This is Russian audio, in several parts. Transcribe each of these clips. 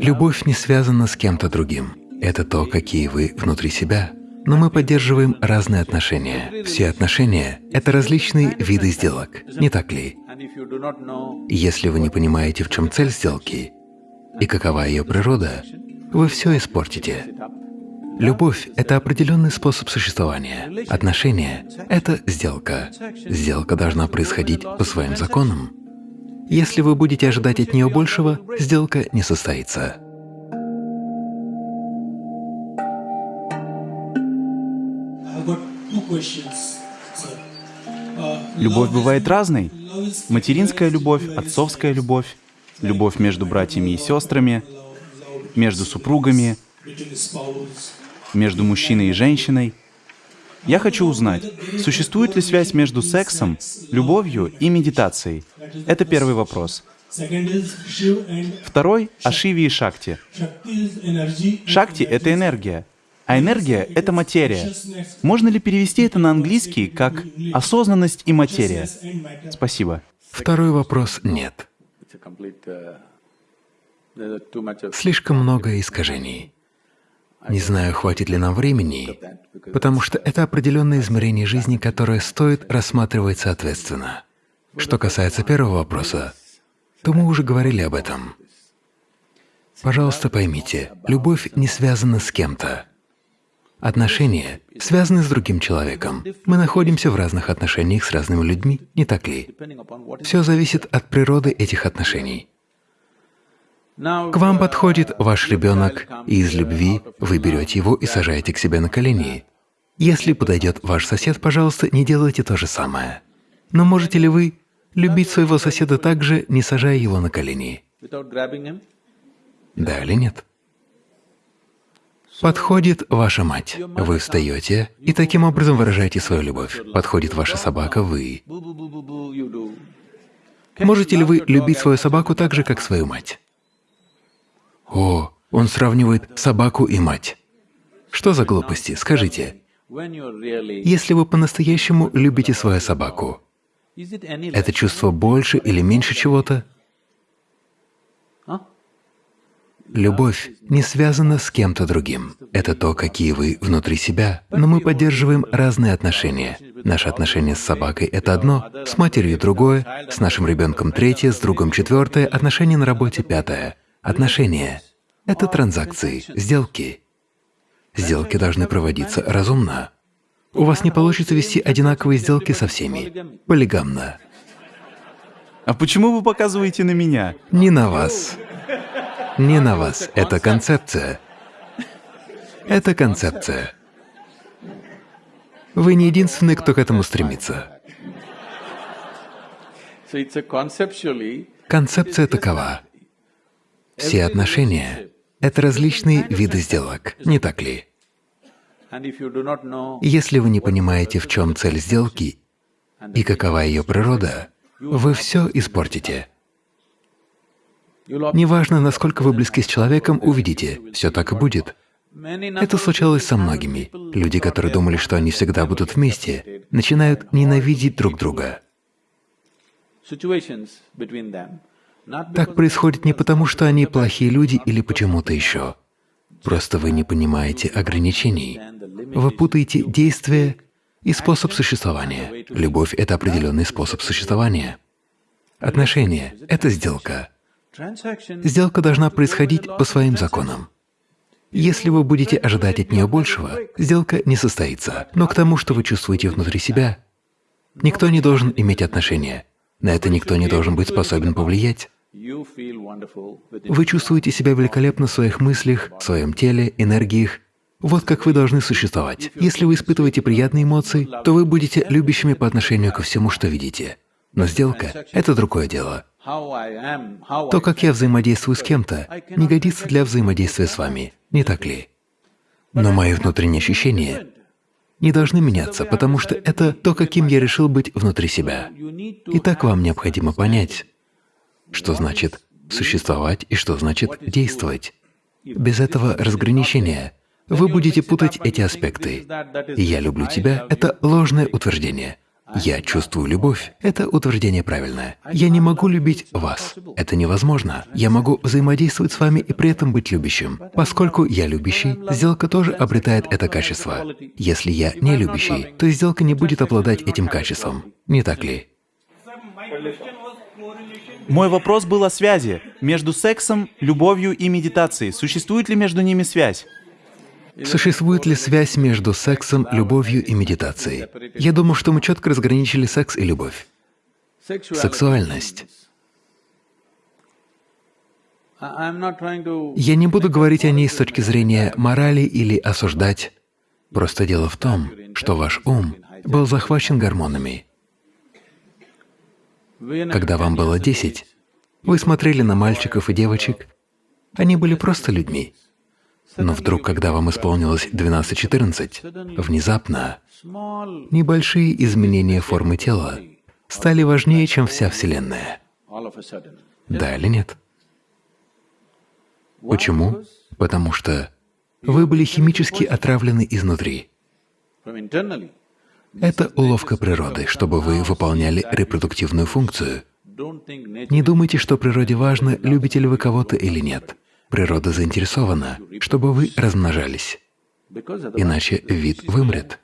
Любовь не связана с кем-то другим. Это то, какие вы внутри себя. Но мы поддерживаем разные отношения. Все отношения — это различные виды сделок, не так ли? Если вы не понимаете, в чем цель сделки и какова ее природа, вы все испортите. Любовь — это определенный способ существования. Отношения — это сделка. Сделка должна происходить по своим законам. Если вы будете ожидать от нее большего, сделка не состоится. Любовь бывает разной. Материнская любовь, отцовская любовь, любовь между братьями и сестрами, между супругами, между мужчиной и женщиной. Я хочу узнать, существует ли связь между сексом, любовью и медитацией? Это первый вопрос. Второй — о Шиве и Шакти. Шакти — это энергия, а энергия — это материя. Можно ли перевести это на английский как «осознанность и материя»? Спасибо. Второй вопрос — нет. Слишком много искажений. Не знаю, хватит ли нам времени, потому что это определенное измерение жизни, которое стоит рассматривать соответственно. Что касается первого вопроса, то мы уже говорили об этом. Пожалуйста, поймите, любовь не связана с кем-то. Отношения связаны с другим человеком. Мы находимся в разных отношениях с разными людьми, не так ли? Все зависит от природы этих отношений. К вам подходит ваш ребенок, и из любви вы берете его и сажаете к себе на колени. Если подойдет ваш сосед, пожалуйста, не делайте то же самое. Но можете ли вы любить своего соседа так же, не сажая его на колени? Да или нет? Подходит ваша мать, вы встаете и таким образом выражаете свою любовь. Подходит ваша собака, вы. Можете ли вы любить свою собаку так же, как свою мать? О, он сравнивает собаку и мать. Что за глупости, скажите? Если вы по-настоящему любите свою собаку, это чувство больше или меньше чего-то? Любовь не связана с кем-то другим. Это то, какие вы внутри себя. Но мы поддерживаем разные отношения. Наши отношения с собакой — это одно, с матерью — другое, с нашим ребенком — третье, с другом — четвертое, отношения на работе — пятое. Отношения — это транзакции, сделки. Сделки должны проводиться разумно. У вас не получится вести одинаковые сделки со всеми. Полигамно. А почему вы показываете на меня? Не на вас. Не на вас. Это концепция. Это концепция. Вы не единственный, кто к этому стремится. Концепция такова. Все отношения — это различные виды сделок, не так ли? Если вы не понимаете, в чем цель сделки и какова ее природа, вы все испортите. Неважно, насколько вы близки с человеком, увидите, все так и будет. Это случалось со многими. Люди, которые думали, что они всегда будут вместе, начинают ненавидеть друг друга. Так происходит не потому, что они плохие люди или почему-то еще. Просто вы не понимаете ограничений. Вы путаете действие и способ существования. Любовь — это определенный способ существования. Отношения — это сделка. Сделка должна происходить по своим законам. Если вы будете ожидать от нее большего, сделка не состоится. Но к тому, что вы чувствуете внутри себя, никто не должен иметь отношения. На это никто не должен быть способен повлиять. Вы чувствуете себя великолепно в своих мыслях, в своем теле, энергиях. Вот как вы должны существовать. Если вы испытываете приятные эмоции, то вы будете любящими по отношению ко всему, что видите. Но сделка — это другое дело. То, как я взаимодействую с кем-то, не годится для взаимодействия с вами, не так ли? Но мои внутренние ощущения не должны меняться, потому что это то, каким я решил быть внутри себя. И так вам необходимо понять, что значит существовать и что значит действовать. Без этого разграничения вы будете путать эти аспекты. «Я люблю тебя» — это ложное утверждение, «Я чувствую любовь» — это утверждение правильное. «Я не могу любить вас» — это невозможно. Я могу взаимодействовать с вами и при этом быть любящим. Поскольку я любящий, сделка тоже обретает это качество. Если я не любящий, то сделка не будет обладать этим качеством. Не так ли? Мой вопрос был о связи между сексом, любовью и медитацией. Существует ли между ними связь? Существует ли связь между сексом, любовью и медитацией? Я думаю, что мы четко разграничили секс и любовь. Сексуальность. Я не буду говорить о ней с точки зрения морали или осуждать. Просто дело в том, что ваш ум был захвачен гормонами. Когда вам было 10, вы смотрели на мальчиков и девочек, они были просто людьми. Но вдруг, когда вам исполнилось 12-14, внезапно небольшие изменения формы тела стали важнее, чем вся Вселенная. Да или нет? Почему? Потому что вы были химически отравлены изнутри. Это уловка природы, чтобы вы выполняли репродуктивную функцию. Не думайте, что природе важно, любите ли вы кого-то или нет. Природа заинтересована, чтобы вы размножались, иначе вид вымрет.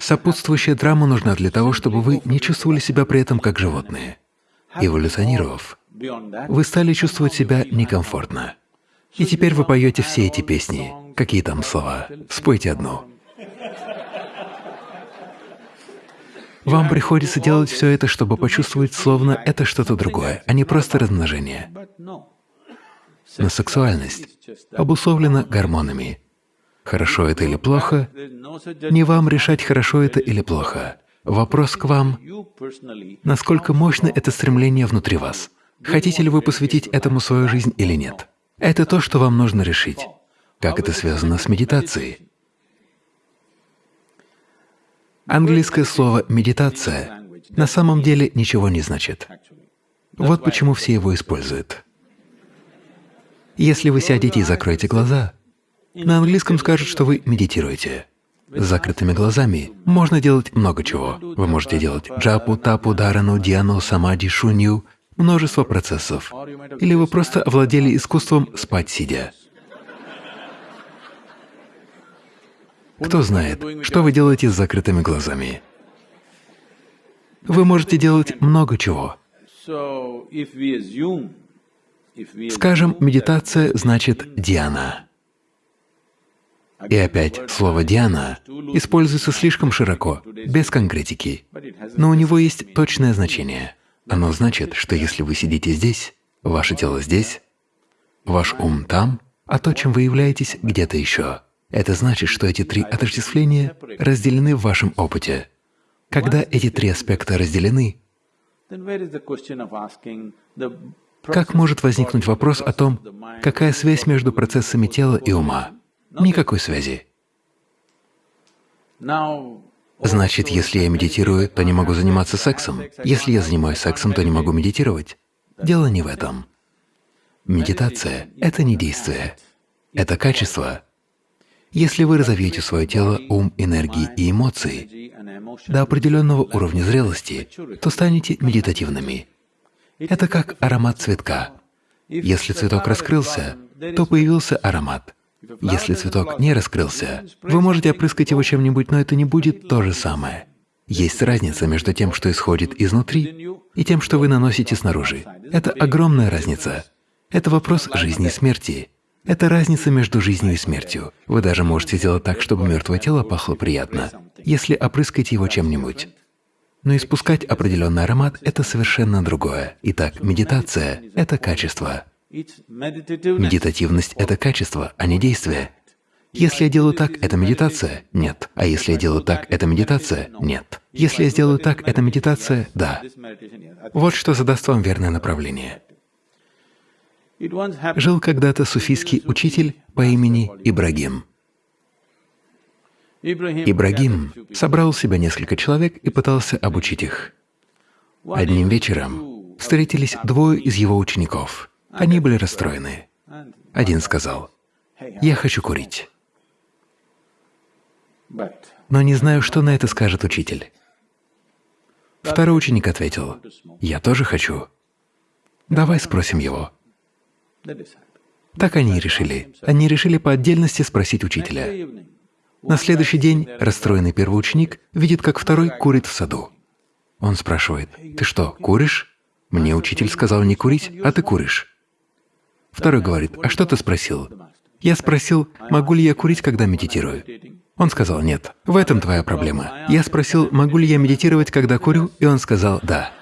Сопутствующая драма нужна для того, чтобы вы не чувствовали себя при этом как животные. Эволюционировав, вы стали чувствовать себя некомфортно. И теперь вы поете все эти песни. Какие там слова? Спойте одну. Вам приходится делать все это, чтобы почувствовать, словно это что-то другое, а не просто размножение. Но сексуальность обусловлена гормонами. Хорошо это или плохо, не вам решать, хорошо это или плохо. Вопрос к вам, насколько мощно это стремление внутри вас. Хотите ли вы посвятить этому свою жизнь или нет? Это то, что вам нужно решить. Как это связано с медитацией? Английское слово «медитация» на самом деле ничего не значит. Вот почему все его используют. Если вы сядете и закроете глаза, на английском скажут, что вы медитируете. С закрытыми глазами можно делать много чего. Вы можете делать джапу, тапу, дарану, диану, самади, шунью, множество процессов. Или вы просто овладели искусством спать сидя. Кто знает, что вы делаете с закрытыми глазами? Вы можете делать много чего. Скажем, медитация значит «диана». И опять, слово «диана» используется слишком широко, без конкретики, но у него есть точное значение. Оно значит, что если вы сидите здесь, ваше тело здесь, ваш ум там, а то, чем вы являетесь, где-то еще. Это значит, что эти три отождествления разделены в вашем опыте. Когда эти три аспекта разделены, как может возникнуть вопрос о том, какая связь между процессами тела и ума? Никакой связи. Значит, если я медитирую, то не могу заниматься сексом. Если я занимаюсь сексом, то не могу медитировать. Дело не в этом. Медитация — это не действие, это качество, если вы разовьете свое тело, ум, энергии и эмоции до определенного уровня зрелости, то станете медитативными. Это как аромат цветка. Если цветок раскрылся, то появился аромат. Если цветок не раскрылся, вы можете опрыскать его чем-нибудь, но это не будет то же самое. Есть разница между тем, что исходит изнутри, и тем, что вы наносите снаружи. Это огромная разница. Это вопрос жизни и смерти. Это разница между жизнью и смертью. Вы даже можете сделать так, чтобы мертвое тело пахло приятно, если опрыскать его чем-нибудь. Но испускать определенный аромат — это совершенно другое. Итак, медитация — это качество. Медитативность — это качество, а не действие. Если я делаю так, это медитация? Нет. А если я делаю так, это медитация? Нет. Если я сделаю так, это медитация? Да. Вот что задаст вам верное направление. Жил когда-то суфийский учитель по имени Ибрагим. Ибрагим собрал себя несколько человек и пытался обучить их. Одним вечером встретились двое из его учеников. Они были расстроены. Один сказал, «Я хочу курить». но не знаю, что на это скажет учитель. Второй ученик ответил, «Я тоже хочу. Давай спросим его». Так они и решили. Они решили по отдельности спросить учителя. На следующий день расстроенный первый ученик видит, как второй курит в саду. Он спрашивает, «Ты что, куришь? Мне учитель сказал не курить, а ты куришь». Второй говорит, «А что ты спросил?» Я спросил, могу ли я курить, когда медитирую. Он сказал, нет, в этом твоя проблема. Я спросил, могу ли я медитировать, когда курю, и он сказал, да.